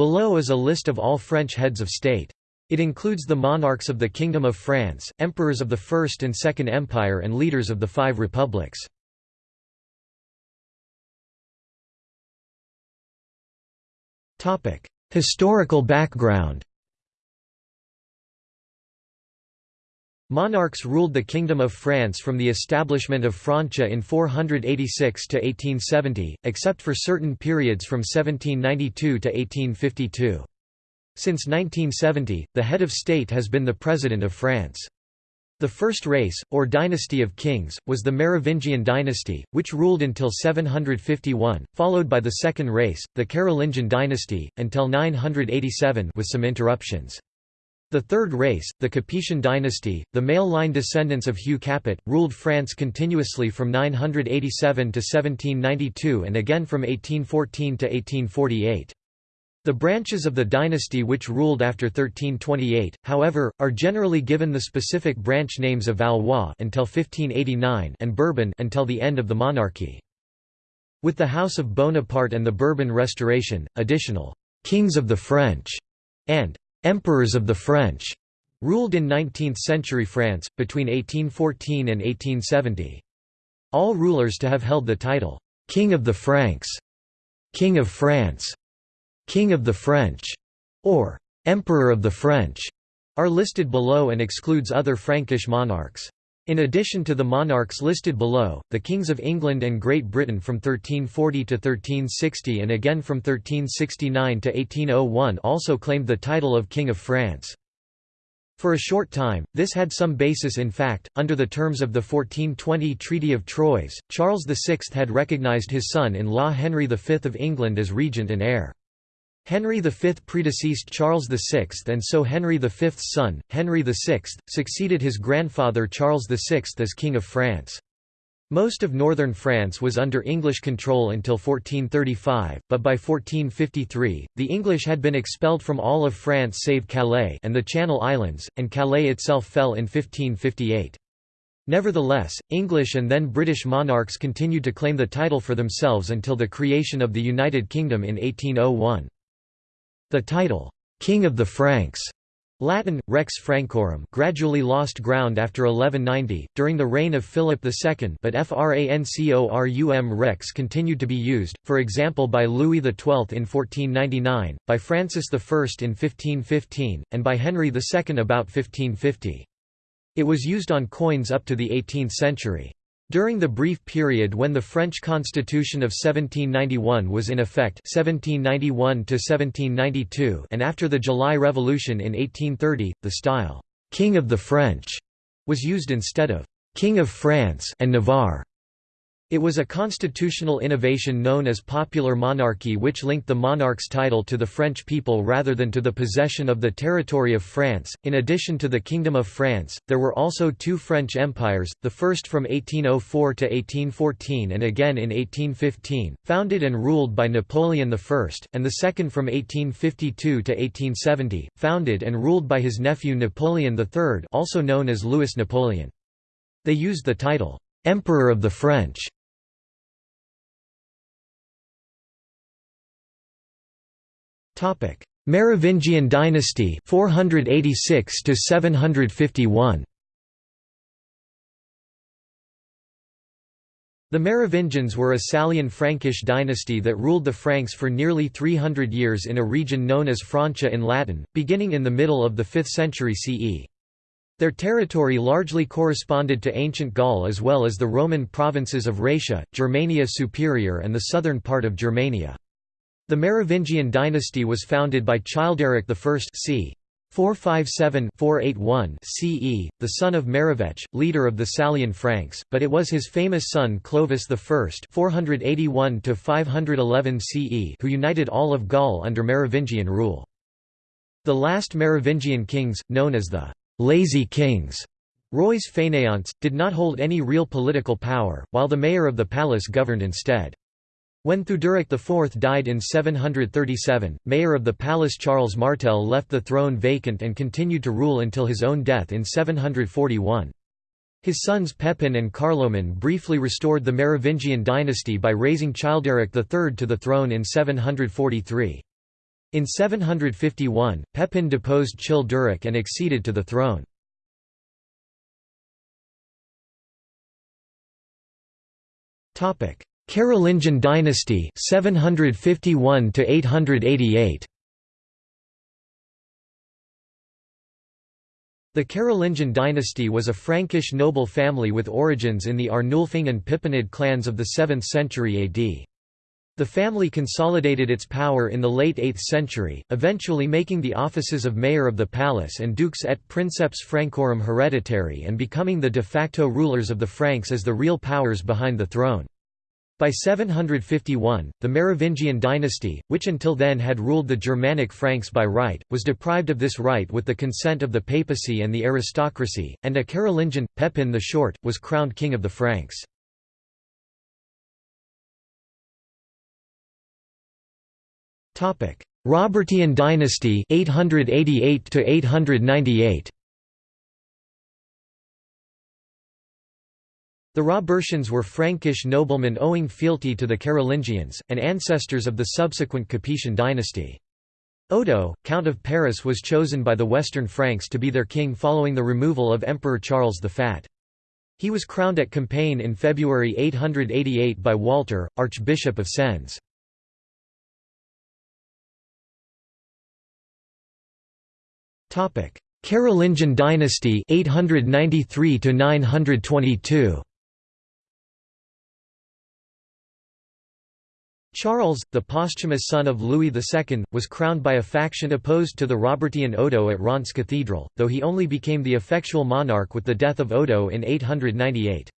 Below is a list of all French heads of state. It includes the monarchs of the Kingdom of France, emperors of the First and Second Empire and leaders of the five republics. Historical background Monarchs ruled the Kingdom of France from the establishment of Francia in 486 to 1870, except for certain periods from 1792 to 1852. Since 1970, the head of state has been the President of France. The first race, or dynasty of kings, was the Merovingian dynasty, which ruled until 751, followed by the second race, the Carolingian dynasty, until 987 with some interruptions. The Third Race, the Capetian dynasty, the male-line descendants of Hugh Capet, ruled France continuously from 987 to 1792 and again from 1814 to 1848. The branches of the dynasty which ruled after 1328, however, are generally given the specific branch names of Valois until 1589 and Bourbon until the end of the monarchy. With the House of Bonaparte and the Bourbon Restoration, additional «kings of the French» and Emperors of the French ruled in 19th-century France, between 1814 and 1870. All rulers to have held the title, King of the Franks, King of France, King of the French, or Emperor of the French, are listed below and excludes other Frankish monarchs. In addition to the monarchs listed below, the kings of England and Great Britain from 1340 to 1360 and again from 1369 to 1801 also claimed the title of King of France. For a short time, this had some basis in fact. Under the terms of the 1420 Treaty of Troyes, Charles VI had recognized his son-in-law Henry V of England as regent and heir. Henry V predeceased Charles VI and so Henry V's son, Henry VI, succeeded his grandfather Charles VI as King of France. Most of northern France was under English control until 1435, but by 1453, the English had been expelled from all of France save Calais and the Channel Islands, and Calais itself fell in 1558. Nevertheless, English and then British monarchs continued to claim the title for themselves until the creation of the United Kingdom in 1801. The title, King of the Franks Latin, Rex Francorum gradually lost ground after 1190, during the reign of Philip II but Francorum Rex continued to be used, for example by Louis XII in 1499, by Francis I in 1515, and by Henry II about 1550. It was used on coins up to the 18th century. During the brief period when the French Constitution of 1791 was in effect 1791 and after the July Revolution in 1830, the style, "'King of the French' was used instead of "'King of France' and Navarre'. It was a constitutional innovation known as popular monarchy which linked the monarch's title to the French people rather than to the possession of the territory of France. In addition to the Kingdom of France, there were also two French empires, the first from 1804 to 1814 and again in 1815, founded and ruled by Napoleon I, and the second from 1852 to 1870, founded and ruled by his nephew Napoleon III also known as Louis Napoleon. They used the title, Emperor of the French Merovingian dynasty 486 to 751 The Merovingians were a Salian Frankish dynasty that ruled the Franks for nearly 300 years in a region known as Francia in Latin, beginning in the middle of the 5th century CE. Their territory largely corresponded to ancient Gaul as well as the Roman provinces of Raetia, Germania Superior and the southern part of Germania. The Merovingian dynasty was founded by Childeric I c. 457-481 CE, the son of Merovech, leader of the Salian Franks, but it was his famous son Clovis I 481-511 CE who united all of Gaul under Merovingian rule. The last Merovingian kings, known as the «lazy kings», rois fainéants, did not hold any real political power, while the mayor of the palace governed instead. When Theuderic IV died in 737, mayor of the palace Charles Martel left the throne vacant and continued to rule until his own death in 741. His sons Pepin and Carloman briefly restored the Merovingian dynasty by raising Childeric III to the throne in 743. In 751, Pepin deposed Childeric and acceded to the throne. Carolingian dynasty 751 to 888 The Carolingian dynasty was a Frankish noble family with origins in the Arnulfing and Pippinid clans of the 7th century AD. The family consolidated its power in the late 8th century, eventually making the offices of mayor of the palace and dux et princeps Francorum hereditary and becoming the de facto rulers of the Franks as the real powers behind the throne. By 751, the Merovingian dynasty, which until then had ruled the Germanic Franks by right, was deprived of this right with the consent of the papacy and the aristocracy, and a Carolingian, Pepin the Short, was crowned king of the Franks. Robertian dynasty 888 to 898 The Robertians were Frankish noblemen owing fealty to the Carolingians, and ancestors of the subsequent Capetian dynasty. Odo, Count of Paris was chosen by the Western Franks to be their king following the removal of Emperor Charles the Fat. He was crowned at Compiègne in February 888 by Walter, Archbishop of Sens. Carolingian dynasty 893 to 922 Charles, the posthumous son of Louis II, was crowned by a faction opposed to the Robertian Odo at Reims Cathedral, though he only became the effectual monarch with the death of Odo in 898.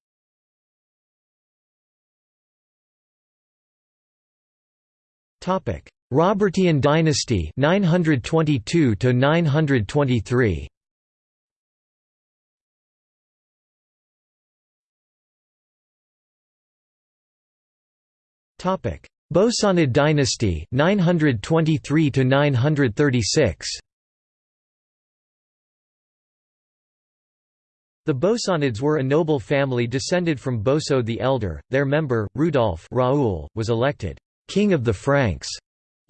Robertian dynasty 922 to 923 Topic Bosonid dynasty 923 to 936 The Bosonids were a noble family descended from Boso the Elder. Their member, Rudolf Raoul, was elected king of the Franks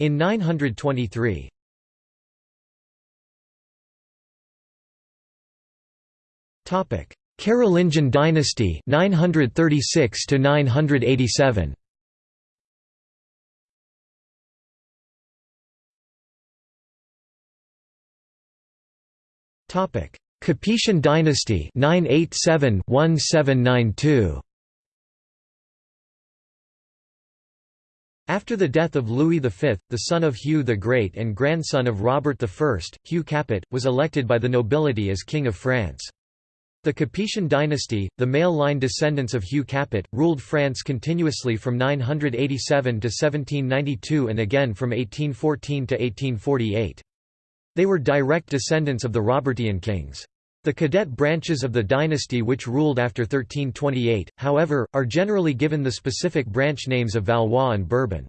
in 923. Topic: Carolingian dynasty 936 to 987. Capetian dynasty 987-1792 After the death of Louis V, the son of Hugh the Great and grandson of Robert I, Hugh Capet, was elected by the nobility as King of France. The Capetian dynasty, the male-line descendants of Hugh Capet, ruled France continuously from 987 to 1792 and again from 1814 to 1848. They were direct descendants of the Robertian kings. The cadet branches of the dynasty which ruled after 1328, however, are generally given the specific branch names of Valois and Bourbon.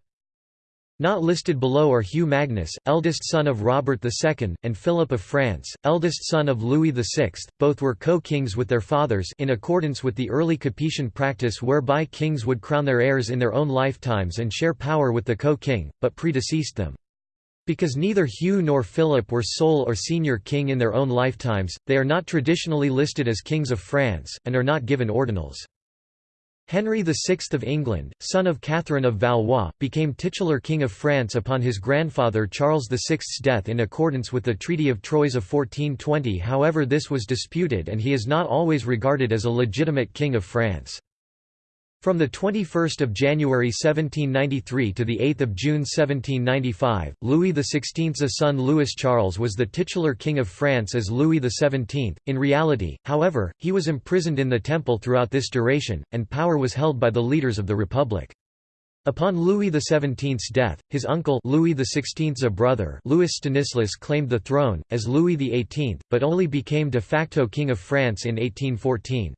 Not listed below are Hugh Magnus, eldest son of Robert II, and Philip of France, eldest son of Louis VI. Both were co-kings with their fathers in accordance with the early Capetian practice whereby kings would crown their heirs in their own lifetimes and share power with the co-king, but predeceased them. Because neither Hugh nor Philip were sole or senior king in their own lifetimes, they are not traditionally listed as kings of France, and are not given ordinals. Henry VI of England, son of Catherine of Valois, became titular King of France upon his grandfather Charles VI's death in accordance with the Treaty of Troyes of 1420 however this was disputed and he is not always regarded as a legitimate King of France. From 21 January 1793 to 8 June 1795, Louis XVI's son Louis Charles was the titular King of France as Louis XVII. In reality, however, he was imprisoned in the Temple throughout this duration, and power was held by the leaders of the Republic. Upon Louis XVII's death, his uncle Louis XVI's brother Louis Stanislas claimed the throne, as Louis XVIII, but only became de facto King of France in 1814.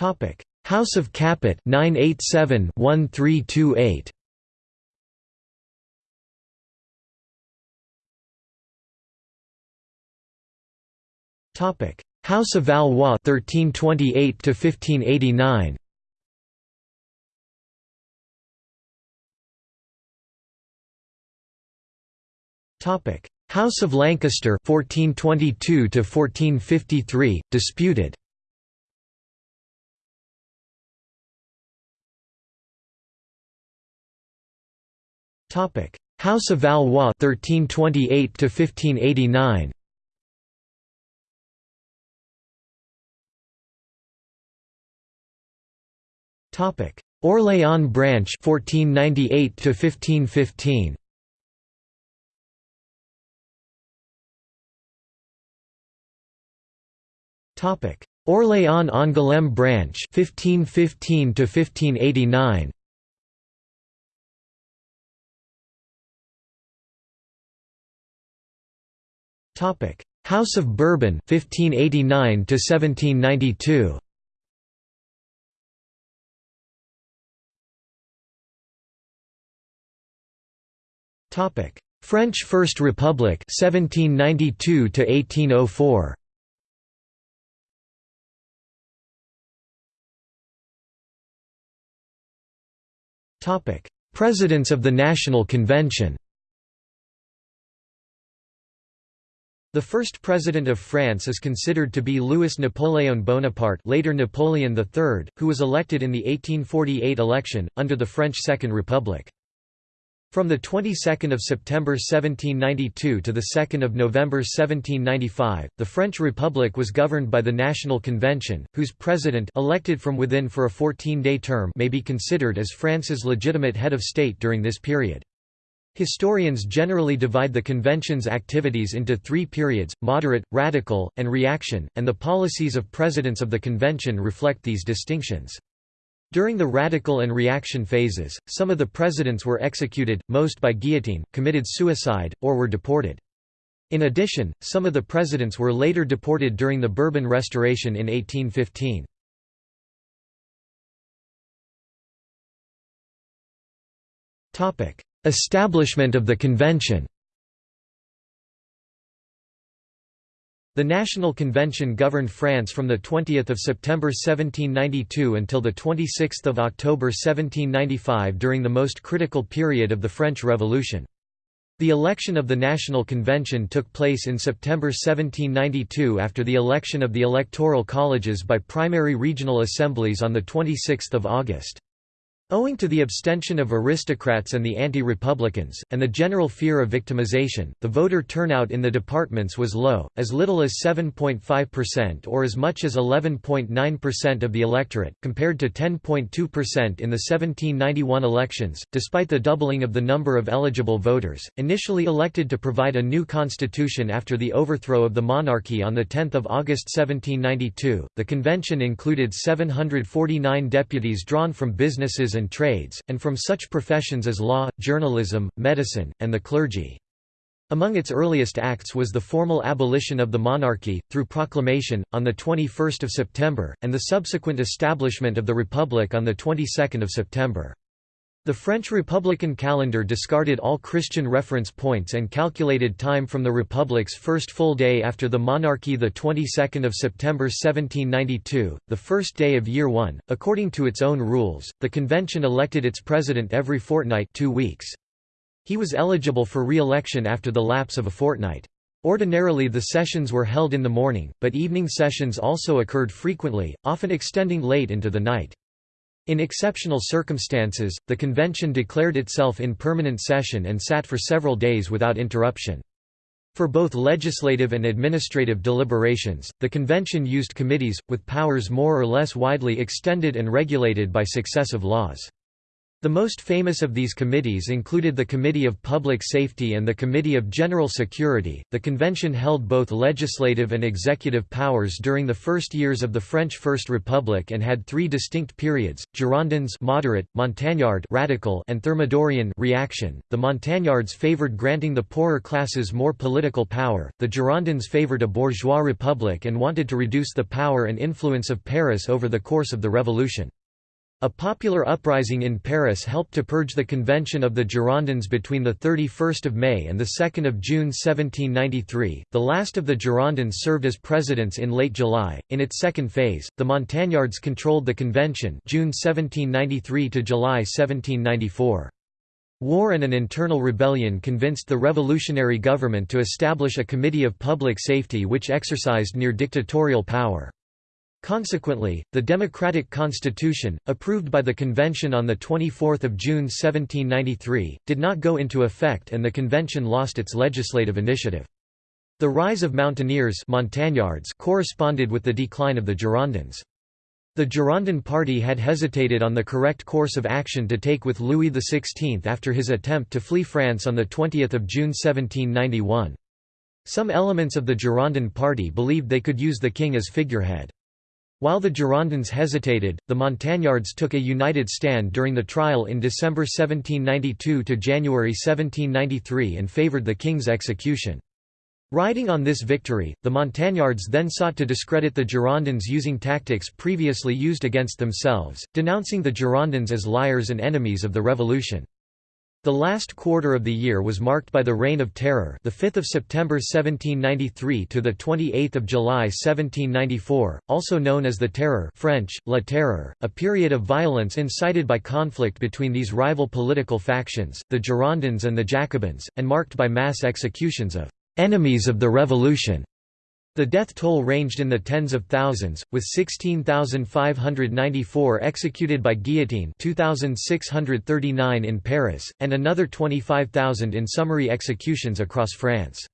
Topic: House of Capet 987-1328. Topic: House of Valois 1328 to 1589. Topic: House of Lancaster 1422 to 1453 disputed. Topic: House of Valois 1328 to 1589. Topic: Orléans branch 1498 to 1515. Topic: Orléans Angoulême branch 1515 to 1589. Topic: House of Bourbon 1589 to 1792. Topic: French First Republic 1792 to 1804. Topic: Presidents of the National Convention. The first president of France is considered to be Louis Napoléon Bonaparte later Napoleon III, who was elected in the 1848 election, under the French Second Republic. From the 22nd of September 1792 to the 2nd of November 1795, the French Republic was governed by the National Convention, whose president elected from within for a 14-day term may be considered as France's legitimate head of state during this period. Historians generally divide the convention's activities into three periods, moderate, radical, and reaction, and the policies of presidents of the convention reflect these distinctions. During the radical and reaction phases, some of the presidents were executed, most by guillotine, committed suicide, or were deported. In addition, some of the presidents were later deported during the Bourbon Restoration in 1815. Establishment of the convention The National Convention governed France from 20 September 1792 until 26 October 1795 during the most critical period of the French Revolution. The election of the National Convention took place in September 1792 after the election of the electoral colleges by primary regional assemblies on 26 August. Owing to the abstention of aristocrats and the anti-republicans, and the general fear of victimization, the voter turnout in the departments was low, as little as 7.5% or as much as 11.9% of the electorate, compared to 10.2% in the 1791 elections. Despite the doubling of the number of eligible voters, initially elected to provide a new constitution after the overthrow of the monarchy on 10 August 1792, the convention included 749 deputies drawn from businesses and trades, and from such professions as law, journalism, medicine, and the clergy. Among its earliest acts was the formal abolition of the monarchy, through proclamation, on 21 September, and the subsequent establishment of the Republic on 22 September. The French Republican calendar discarded all Christian reference points and calculated time from the Republic's first full day after the monarchy the 22nd of September 1792, the first day of year 1. According to its own rules, the convention elected its president every fortnight 2 weeks. He was eligible for re-election after the lapse of a fortnight. Ordinarily the sessions were held in the morning, but evening sessions also occurred frequently, often extending late into the night. In exceptional circumstances, the convention declared itself in permanent session and sat for several days without interruption. For both legislative and administrative deliberations, the convention used committees, with powers more or less widely extended and regulated by successive laws. The most famous of these committees included the Committee of Public Safety and the Committee of General Security. The convention held both legislative and executive powers during the first years of the French First Republic and had three distinct periods: Girondins moderate, Montagnard radical, and Thermidorian reaction. The Montagnards favored granting the poorer classes more political power. The Girondins favored a bourgeois republic and wanted to reduce the power and influence of Paris over the course of the revolution. A popular uprising in Paris helped to purge the convention of the Girondins between 31 May and 2 June 1793. The last of the Girondins served as presidents in late July. In its second phase, the Montagnards controlled the convention June 1793 to July 1794. War and an internal rebellion convinced the revolutionary government to establish a Committee of Public Safety which exercised near-dictatorial power. Consequently, the democratic constitution, approved by the convention on 24 June 1793, did not go into effect and the convention lost its legislative initiative. The rise of mountaineers Montagnards corresponded with the decline of the Girondins. The Girondin party had hesitated on the correct course of action to take with Louis XVI after his attempt to flee France on 20 June 1791. Some elements of the Girondin party believed they could use the king as figurehead. While the Girondins hesitated, the Montagnards took a united stand during the trial in December 1792 to January 1793 and favoured the king's execution. Riding on this victory, the Montagnards then sought to discredit the Girondins using tactics previously used against themselves, denouncing the Girondins as liars and enemies of the revolution. The last quarter of the year was marked by the Reign of Terror, the 5th of September 1793 to the 28th of July 1794, also known as the Terror, French La Terreur, a period of violence incited by conflict between these rival political factions, the Girondins and the Jacobins, and marked by mass executions of enemies of the revolution. The death toll ranged in the tens of thousands, with 16,594 executed by guillotine 2,639 in Paris, and another 25,000 in summary executions across France.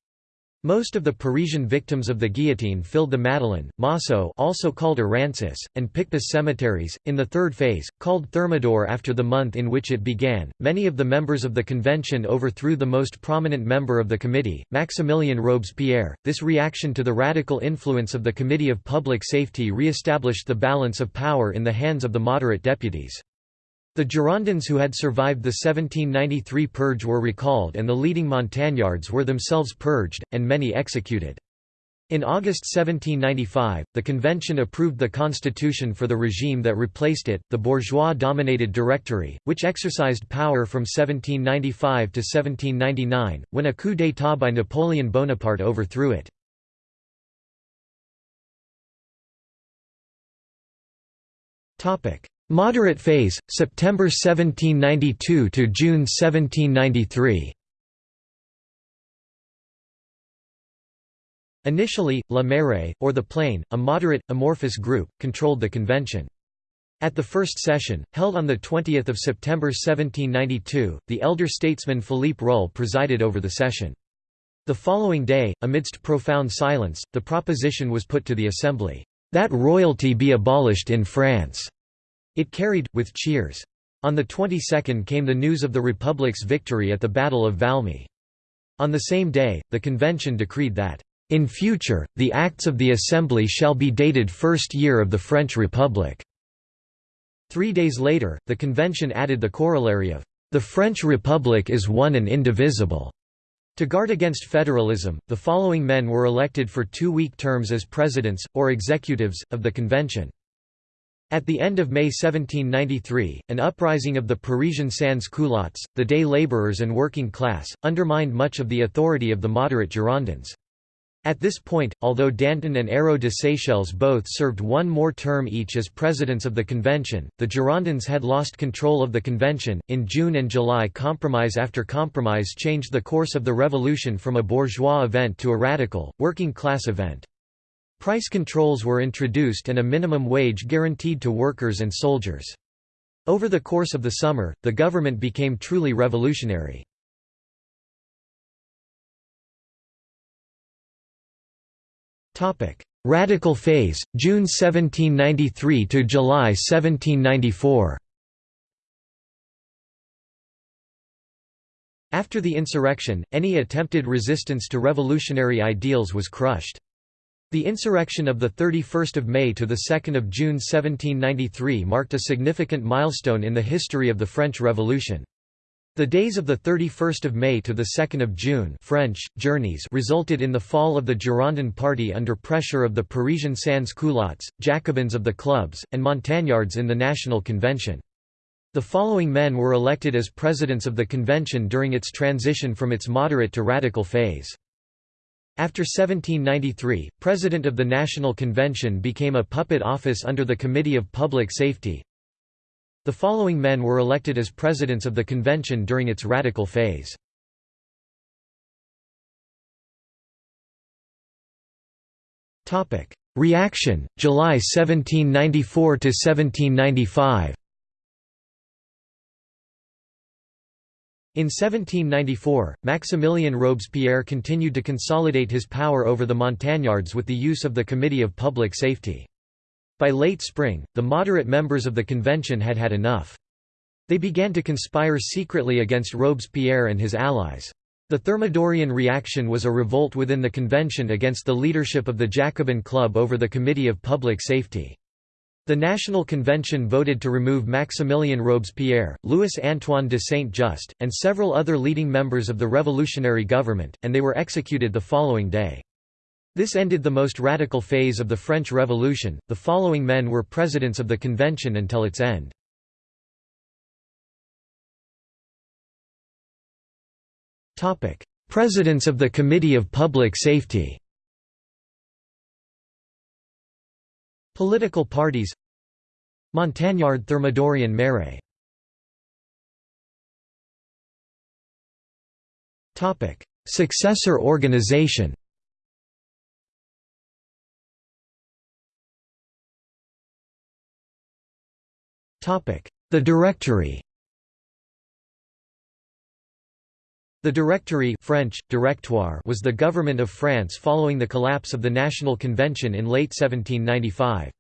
Most of the Parisian victims of the guillotine filled the Madeleine, Mousseaux also called Errancis, and Picpus cemeteries. In the third phase, called Thermidor after the month in which it began, many of the members of the convention overthrew the most prominent member of the committee, Maximilien Robespierre. This reaction to the radical influence of the Committee of Public Safety re-established the balance of power in the hands of the moderate deputies. The Girondins who had survived the 1793 purge were recalled and the leading Montagnards were themselves purged, and many executed. In August 1795, the convention approved the constitution for the regime that replaced it, the bourgeois-dominated Directory, which exercised power from 1795 to 1799, when a coup d'état by Napoleon Bonaparte overthrew it. Moderate phase, September 1792 to June 1793. Initially, Le Marais, or the Plain, a moderate, amorphous group, controlled the convention. At the first session, held on 20 September 1792, the elder statesman Philippe Rühl presided over the session. The following day, amidst profound silence, the proposition was put to the Assembly, "...that royalty be abolished in France." It carried, with cheers. On the 22nd came the news of the Republic's victory at the Battle of Valmy. On the same day, the convention decreed that, "...in future, the acts of the Assembly shall be dated first year of the French Republic." Three days later, the convention added the corollary of, "...the French Republic is one and indivisible." To guard against federalism, the following men were elected for two-week terms as presidents, or executives, of the convention. At the end of May 1793, an uprising of the Parisian sans-culottes, the day labourers and working class, undermined much of the authority of the moderate Girondins. At this point, although Danton and Hérault de Séchelles both served one more term each as presidents of the convention, the Girondins had lost control of the convention. In June and July, compromise after compromise changed the course of the revolution from a bourgeois event to a radical, working class event. Price controls were introduced and a minimum wage guaranteed to workers and soldiers. Over the course of the summer, the government became truly revolutionary. Radical phase, June 1793 to July 1794. After the insurrection, any attempted resistance to revolutionary ideals was crushed. The insurrection of 31 May to 2 June 1793 marked a significant milestone in the history of the French Revolution. The days of 31 May to 2 June French, journées resulted in the fall of the Girondin party under pressure of the Parisian sans-culottes, Jacobins of the clubs, and Montagnards in the National Convention. The following men were elected as presidents of the convention during its transition from its moderate to radical phase. After 1793, President of the National Convention became a puppet office under the Committee of Public Safety. The following men were elected as presidents of the convention during its radical phase. Reaction, July 1794 In 1794, Maximilien Robespierre continued to consolidate his power over the Montagnards with the use of the Committee of Public Safety. By late spring, the moderate members of the convention had had enough. They began to conspire secretly against Robespierre and his allies. The Thermidorian reaction was a revolt within the convention against the leadership of the Jacobin Club over the Committee of Public Safety. The National Convention voted to remove Maximilien Robespierre, Louis-Antoine de Saint-Just, and several other leading members of the revolutionary government, and they were executed the following day. This ended the most radical phase of the French Revolution. The following men were presidents of the convention until its end. Topic: Presidents of the Committee of Public Safety. Political parties Montagnard Thermidorian Topic: Successor organization. Topic: The Directory. The Directory French, Directoire was the government of France following the collapse of the National Convention in late 1795.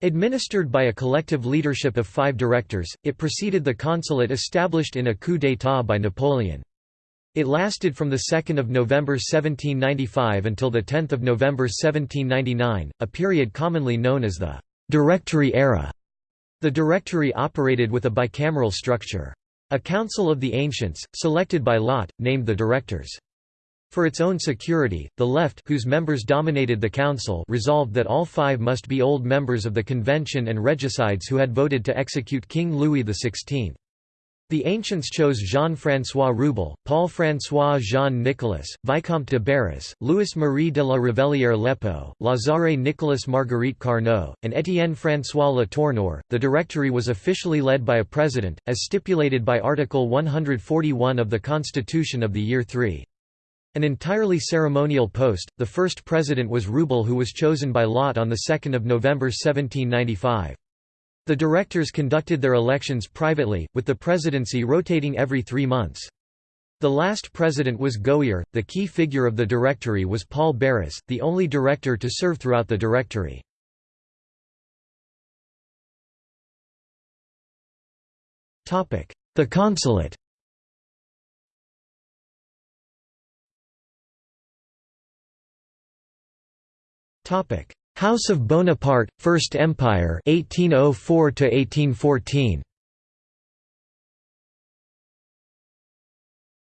Administered by a collective leadership of five directors, it preceded the consulate established in a coup d'état by Napoleon. It lasted from 2 November 1795 until 10 November 1799, a period commonly known as the «Directory era». The Directory operated with a bicameral structure. A council of the ancients, selected by lot, named the directors. For its own security, the left whose members dominated the council resolved that all five must be old members of the convention and regicides who had voted to execute King Louis XVI. The ancients chose Jean-François Rewbell, Paul-François Jean-Nicolas, Vicomte de Barras, Louis-Marie de la Revellière Lépeaux, Lazare Nicolas Marguerite Carnot, and Étienne-François Letourneur. The Directory was officially led by a president, as stipulated by Article 141 of the Constitution of the Year 3. An entirely ceremonial post, the first president was Rewbell who was chosen by lot on 2 November 1795. The directors conducted their elections privately, with the presidency rotating every three months. The last president was Gohier, the key figure of the directory was Paul Barras, the only director to serve throughout the directory. The consulate Topic: House of Bonaparte, First Empire 1804 1814.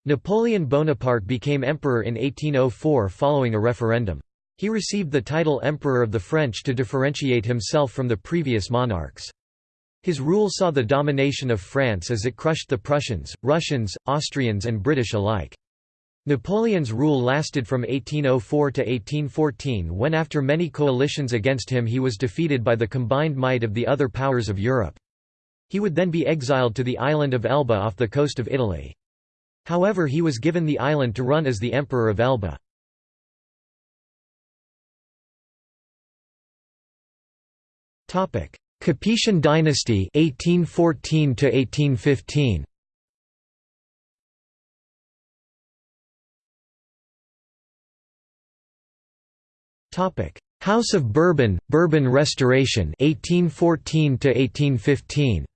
Napoleon Bonaparte became emperor in 1804 following a referendum. He received the title Emperor of the French to differentiate himself from the previous monarchs. His rule saw the domination of France as it crushed the Prussians, Russians, Austrians and British alike. Napoleon's rule lasted from 1804 to 1814 when after many coalitions against him he was defeated by the combined might of the other powers of Europe. He would then be exiled to the island of Elba off the coast of Italy. However he was given the island to run as the Emperor of Elba. Capetian dynasty 1814 to 1815 House of Bourbon, Bourbon Restoration 1814 to 1815.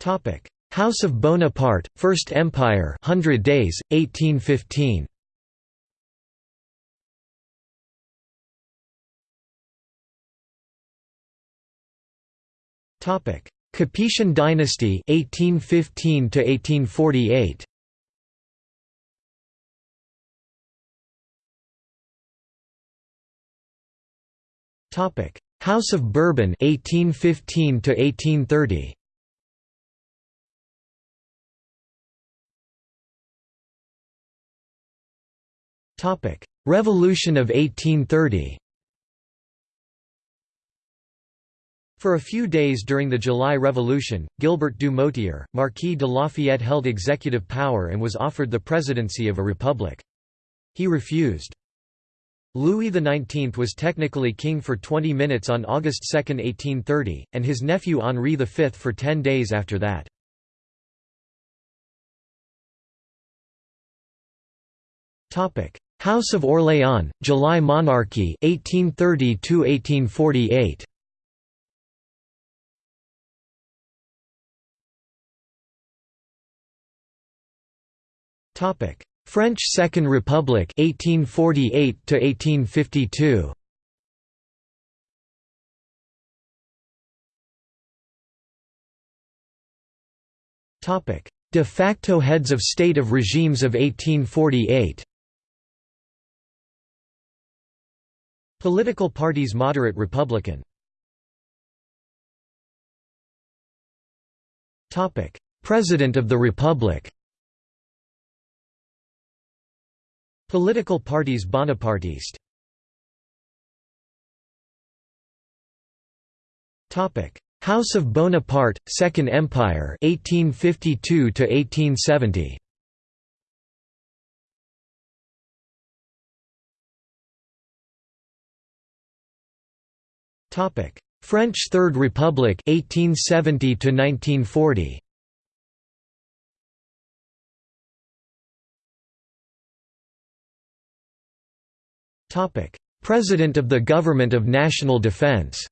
Topic: House of Bonaparte, First Empire, Hundred Days, 1815. Topic: Capetian dynasty 1815 to 1848 Topic House of Bourbon 1815 to 1830 Topic Revolution of 1830 For a few days during the July Revolution, Gilbert du Motier, Marquis de Lafayette held executive power and was offered the presidency of a republic. He refused. Louis XIX was technically king for 20 minutes on August 2, 1830, and his nephew Henri V for 10 days after that. House of Orléans, July monarchy 1830 1848. Topic: French Second Republic 1848 to 1852. Topic: De facto heads of state of regimes of 1848. Political parties Moderate Republican. Topic: President of the Republic. Political parties Bonapartiste Topic House of Bonaparte, Second Empire 1852 to 1870. Topic: French Third Republic 1870 to 1940. President of the Government of National Defense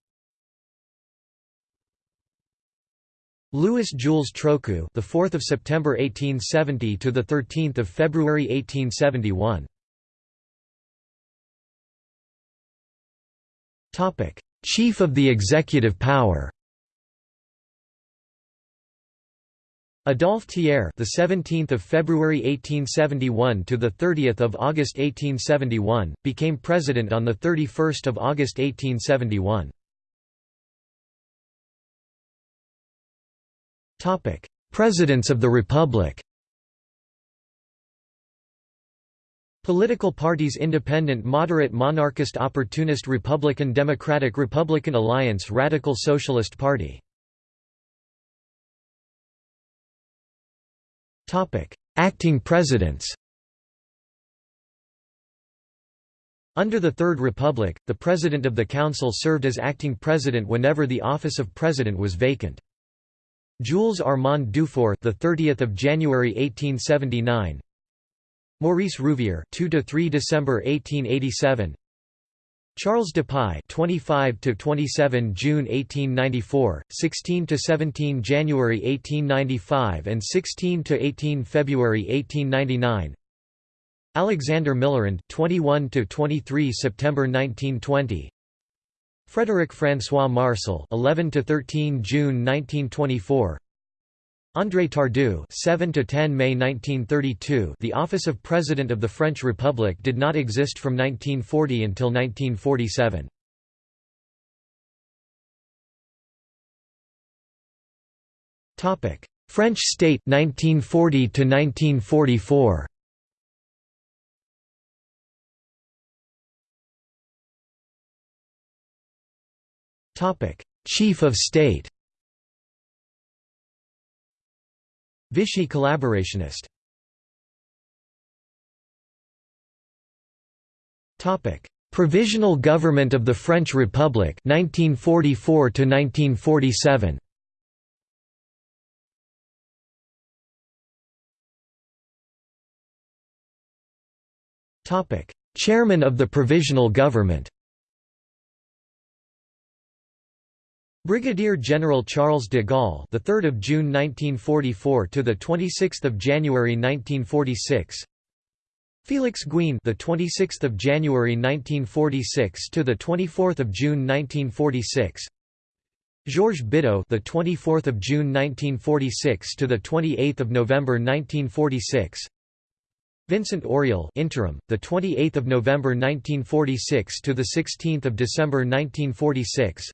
Louis Jules Trochu, the 4th of September 1870 to the 13th of February 1871. Topic: Chief of the executive power. Adolphe Thiers, the 17th of February 1871 to the 30th of August 1871, became president on the 31st of August 1871. Topic: Presidents of the Republic. Political parties Independent Moderate Monarchist Opportunist Republican Democratic Republican Alliance Radical Socialist Party Acting presidents Under the Third Republic, the President of the Council served as acting president whenever the office of president was vacant. Jules Armand Dufaure, the 30th of January 1879. Maurice Rouvier, 2 to 3 December 1887. Charles Dupuy 25 to 27 June 1894 16 to 17 January 1895 and 16 to 18 February 1899 Alexander Millerand 21 to 23 September 1920 Frédéric François-Marsal 11 to 13 June 1924 André Tardieu 7 to 10 May 1932 The office of President of the French Republic did not exist from 1940 until 1947 Topic. French state 1940 to 1944 Topic. Chief of State Vichy collaborationist. Topic: Provisional Government of the French Republic 1944 to 1947. Topic: Chairman of the Provisional Government Brigadier General Charles de Gaulle, the 3rd of June 1944 to the 26th of January 1946. Felix Gouin, the 26th of January 1946 to the 24th of June 1946. Georges Bidault, the 24th of June 1946 to the 28th of November 1946. Vincent Auriol, interim, the 28th of November 1946 to the 16th of December 1946.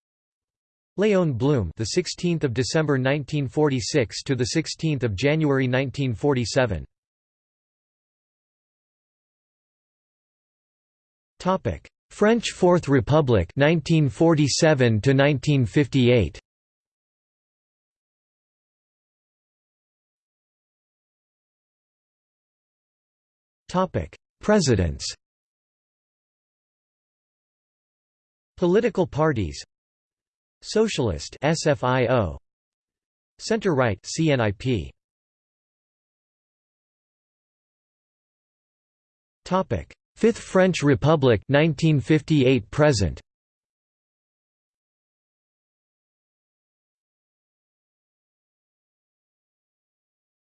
Léon Blum, the 16th of December 1946 to the 16th of January 1947. Topic: French Fourth Republic 1947 to 1958 Topic Presidents. Political parties Socialist SFIO Center-right CNIP Topic. Fifth French Republic 1958 present.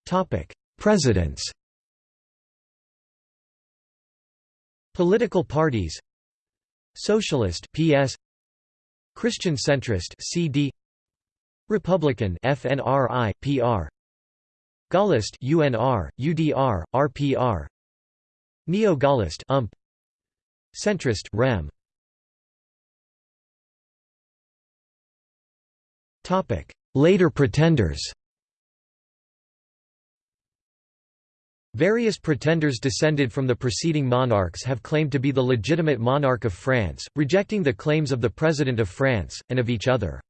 Topic. Presidents. Political parties. Socialist PS Christian centrist CD Republican FNRI PR Gaullist UNR UDR RPR Neo-Gaullist UMP Centrist REM Topic. Later pretenders Various pretenders descended from the preceding monarchs have claimed to be the legitimate monarch of France, rejecting the claims of the President of France, and of each other.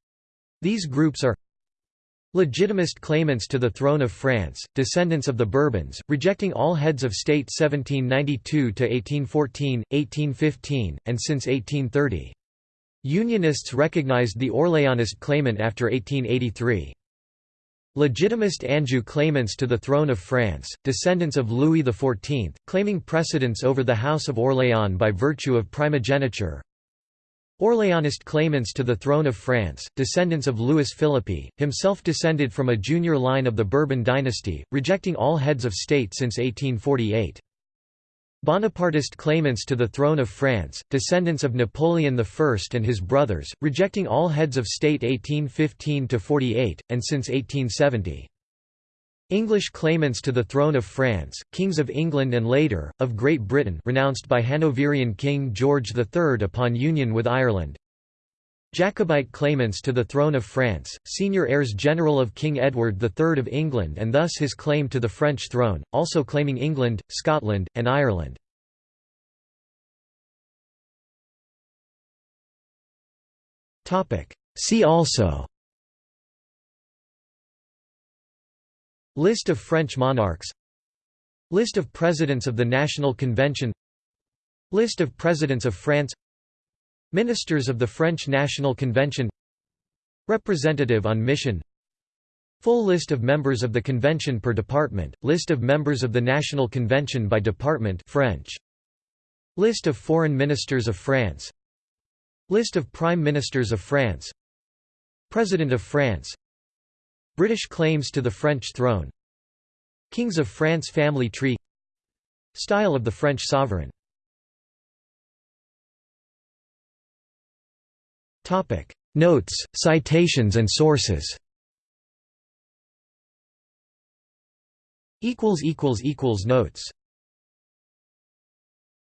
These groups are Legitimist claimants to the throne of France, descendants of the Bourbons, rejecting all heads of state 1792–1814, 1815, and since 1830. Unionists recognized the Orléanist claimant after 1883. Legitimist Anjou claimants to the throne of France, descendants of Louis XIV, claiming precedence over the House of Orléans by virtue of primogeniture. Orléanist claimants to the throne of France, descendants of Louis Philippe, himself descended from a junior line of the Bourbon dynasty, rejecting all heads of state since 1848. Bonapartist claimants to the throne of France, descendants of Napoleon I and his brothers, rejecting all heads of state 1815–48, and since 1870. English claimants to the throne of France, kings of England and later, of Great Britain renounced by Hanoverian King George III upon union with Ireland. Jacobite claimants to the throne of France, senior heirs general of King Edward III of England and thus his claim to the French throne, also claiming England, Scotland, and Ireland. See also List of French monarchs List of Presidents of the National Convention List of Presidents of France Ministers of the French National Convention. Representative on mission. Full list of members of the convention per department, list of members of the National Convention by department French. List of foreign ministers of France. List of prime ministers of France. President of France. British claims to the French throne. Kings of France family tree. Style of the French sovereign Notes, citations and sources. Equals equals equals Notes